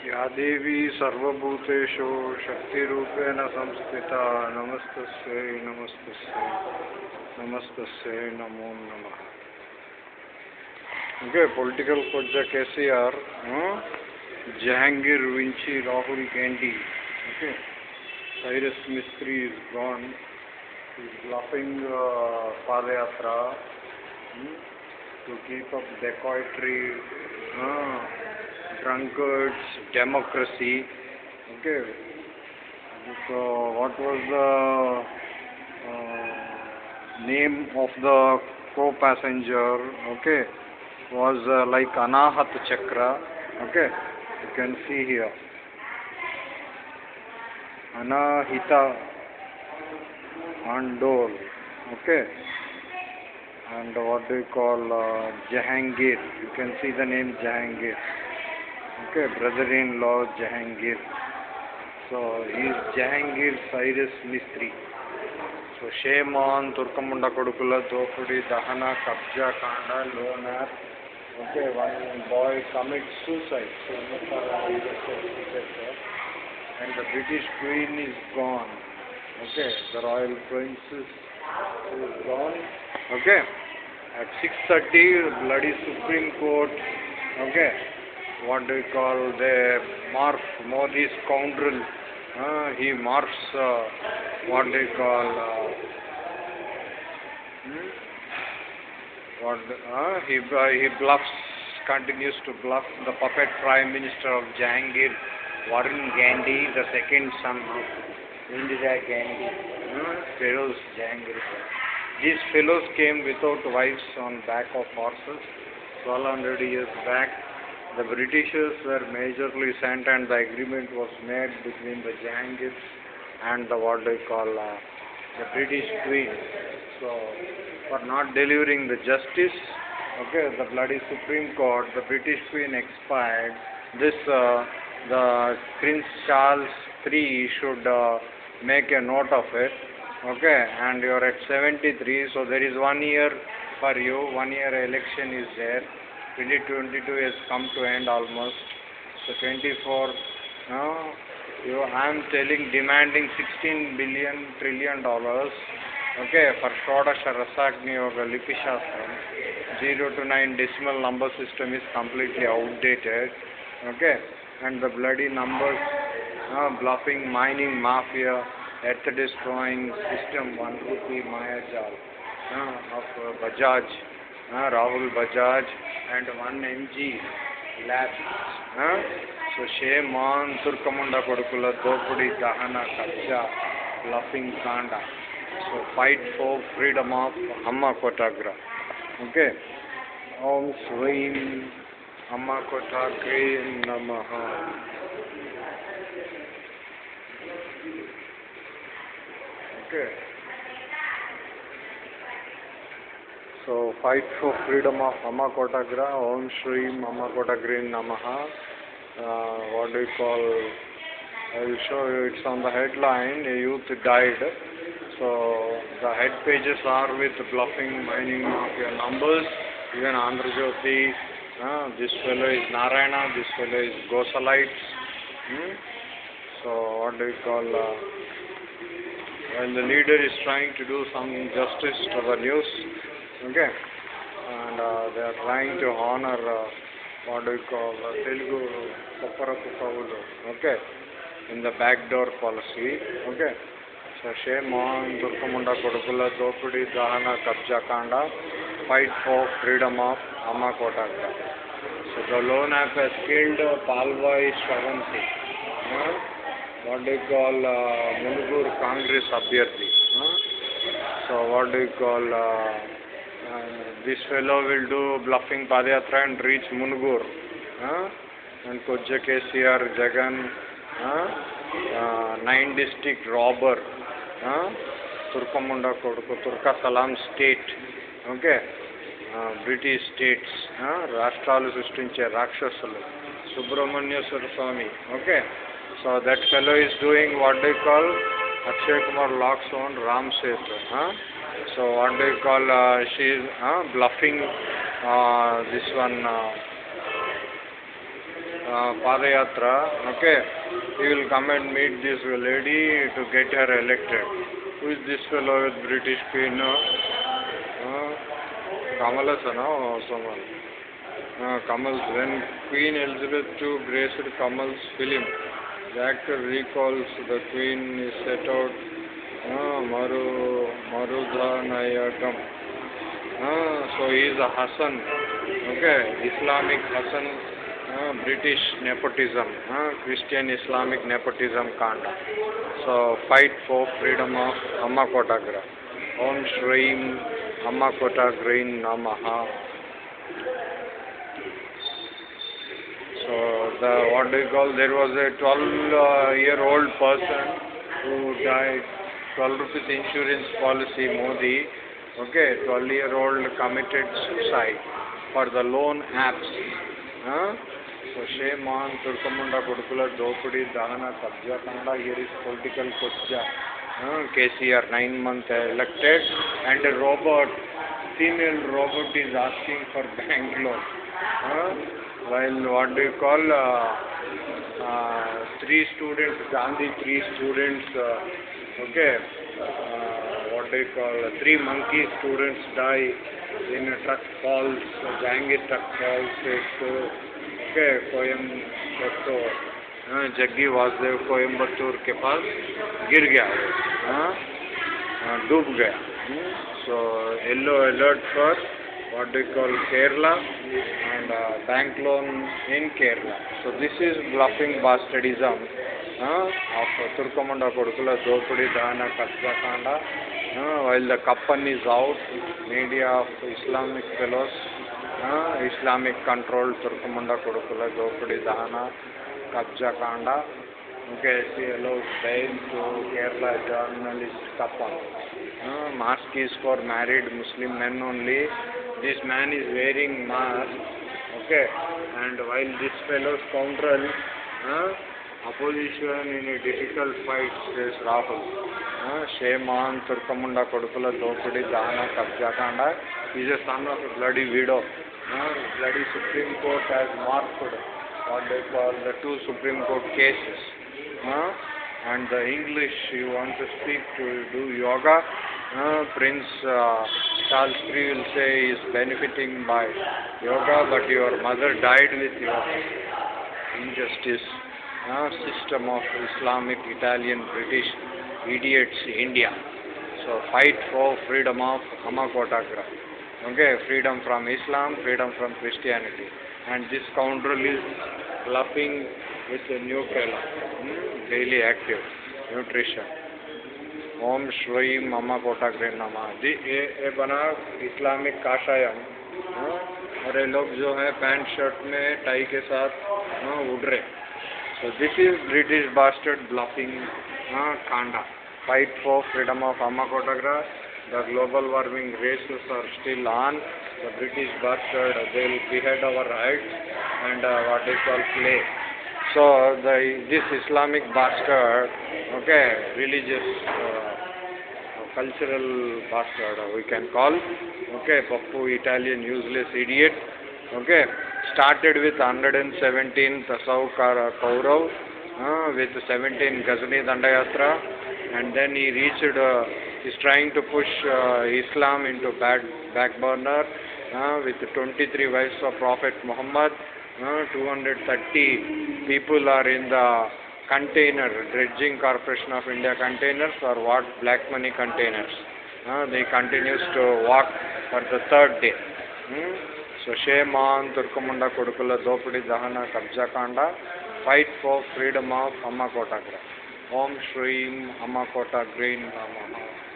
या देवी सर्वभूतेषु शक्तिरूपेण संस्थिता। नमस्त नमस्त नमस्त नमो नम। ओके पॉलिटिकल कोजा कैसे are Jahangir, Vinci, Rahul Gandhi okay? Cyrus Mistry is gone laughing padyatra to keep up dacoitry हाँ? Drunkards democracy. Okay. So what was the uh, name of the co-passenger? Okay. Was uh, like Anahat Chakra. Okay. You can see here. Anahita Andol. Okay. And what do you call uh, Jahangir? You can see the name Jahangir Okay, brother-in-law Jahangir. So he is Jahangir Cyrus Mistri. So shame on Turkamunda Kodukula, Dopudi, Dahana, Kabja, Kanda, Okay, one boy commits suicide. So and the British Queen is gone. Okay, the Royal Princess is gone. Okay, at 6.30, bloody Supreme Court. Okay what do you call the morph Modi's scoundrel? Uh, he morphs uh, what do you call uh, hmm? what uh, he he bluffs continues to bluff the puppet prime minister of Jahangir Warren Gandhi the second son of Indira Gandhi. Uh, Jahangir. These fellows came without wives on back of horses 1200 years back the Britishers were majorly sent and the agreement was made between the Jahangirs and the what they call uh, the British Queen. So for not delivering the justice, okay, the bloody Supreme Court, the British Queen expired. This uh, the Prince Charles III should uh, make a note of it. Okay, and you are at 73, so there is one year for you. One year election is there. 2022 has come to end almost. So 24, no, you, I am telling, demanding 16 billion trillion dollars. Okay, for Shodasha Rasagni Yoga Lipi Shastram, 0 to 9 decimal number system is completely outdated. Okay, and the bloody numbers, uh, bluffing, mining mafia, earth destroying system, 1 rupee Maya Mayajal uh, of uh, Bajaj, uh, Rahul Bajaj, and 1 mg labs. Uh, so shame on Turkamunda Kodukula, Dopudi, Dahana, Kabja, bluffing Kanda. So fight for freedom of Amma Kotagra. Okay. Om Swim Amma Kotagre Namaha. Okay. So fight for freedom of Amma Kotagra, Om Shri Amma Namaha. Uh, what do you call? I will show you. It's on the headline. A youth died. So the head pages are with bluffing, mining mafia numbers. Even Andhra Jyoti. Uh, this fellow is Narayana. This fellow is Gosalites. Hmm? So what do you call? Uh, when the leader is trying to do some justice to the news, okay. And uh, they are trying to honor uh, what you call uh, Telugu Kopparapu Kavulu okay. In the backdoor policy. Okay. So shame on Durkamunda Kodukula Dopudi Dahana Kabja Kanda fight for freedom of Amma Kotagra so the lone app has killed Palwai Shravanti. Uh, what do you call uh, Congress Abhyarthi. Uh, so what do you call uh, this fellow will do bluffing Padayatra and reach Mungur. Huh? And Koja KCR, Jagan, huh? uh, nine district robber, huh? Turkamunda Koduku, Turka Salam state, okay? Uh, British states, huh? Rashtralu Sustinche, Rakshasalu, Subramanya Swami, okay? So that fellow is doing what they call Akshay Kumar Lock's own Ram Setu, huh? So what do you call? Uh, she is uh, bluffing uh, this one. Uh, uh, Padayatra, okay, he will come and meet this lady to get her elected. Who is this fellow with British Queen? Uh, Kamalasa, no? Someone. Uh, Kamal's. When Queen Elizabeth II graced Kamal's film, the actor recalls the Queen is set out Maru Marudhanayagam. Uh, so he is a Hassan, okay, Islamic Hassan, uh, British nepotism, uh, Christian Islamic nepotism kanda. So fight for freedom of Amma Kotagra. Om Shreem Amma Kotagrain Namaha. So the what do you call? There was a 12 uh, year old person who died. 12 rupees insurance policy Modi. Okay, 12 year old committed suicide for the loan apps. Huh? So shame on Turkamunda Kudukula Dopudi Dahana Kabja Kannada here is political Kutja. Uh, KCR nine month elected and a robot, female robot is asking for bank loan. Uh, while what do you call uh, uh, three students, Gandhi three students, uh, okay, uh, what do you call, three monkey students die in a truck falls, Jangir truck falls, एक okay, Coimbatore हाँ, जग्गी वासुदेव कोयम्बतूर के पास गिर गया हाँ, हाँ, डूब गया so yellow alert for what you call Kerala and uh, bank loan in Kerala. So this is bluffing bastardism uh, of Turkamunda Kodukula Dopudi Dana Katsakanda. Uh, while the Kappan is out, media of Islamic fellows, uh, Islamic controlled Turkamunda Kodukula Dopudi Dana Kabjakanda. Okay, she allows bail to Kerala journalist Kappan. Uh, mask is for married Muslim men only. This man is wearing mask. Okay, and while this fellow scoundrel, uh, opposition in a difficult fight, says Rahul. On Turkamunda Kodukula Dopudi Dana Kabjakanda. Is a son of a bloody widow. Uh, bloody Supreme Court has marked what they call the two Supreme Court cases. Uh, and the English you want to speak to do yoga, uh, Prince uh, III will say is benefiting by yoga, but your mother died with yoga. Injustice, uh, system of Islamic, Italian, British idiots, India. So fight for freedom of Hamakotagra. Okay, freedom from Islam, freedom from Christianity. And this scoundrel is bluffing with a new hmm, daily active, nutrition. Om Shri मम कोटाग्री नमाजी ये ये बना Islamic काशायम हाँ, और ये लोग जो है, पैंट शर्ट में, टाई के साथ हाँ, उड़ रहे तो this is British bastard blocking Kanda. Fight for freedom of अम्मा कोटाग्रा। The global warming races are still on the British bastard they will behead our right and what is call play So the this Islamic bastard, okay, religious, uh, cultural bastard we can call, okay, Pappu Italian useless idiot, okay, started with 117 Tasau Kaurav, uh, with 17 Ghazni Dandayatra, and then he reached, uh, he's trying to push uh, Islam into back, back burner uh, with 23 wives of Prophet Muhammad. Uh, 230 people are in the container, dredging corporation of India containers or what black money containers. Uh, they continues to walk for the third day. Hmm? So shame on Turkamunda Kodukula Dopudi Dahana Kabja Kanda. Fight for freedom of Amma Kotagra. Om Shreem Amma Kota Green Namaha.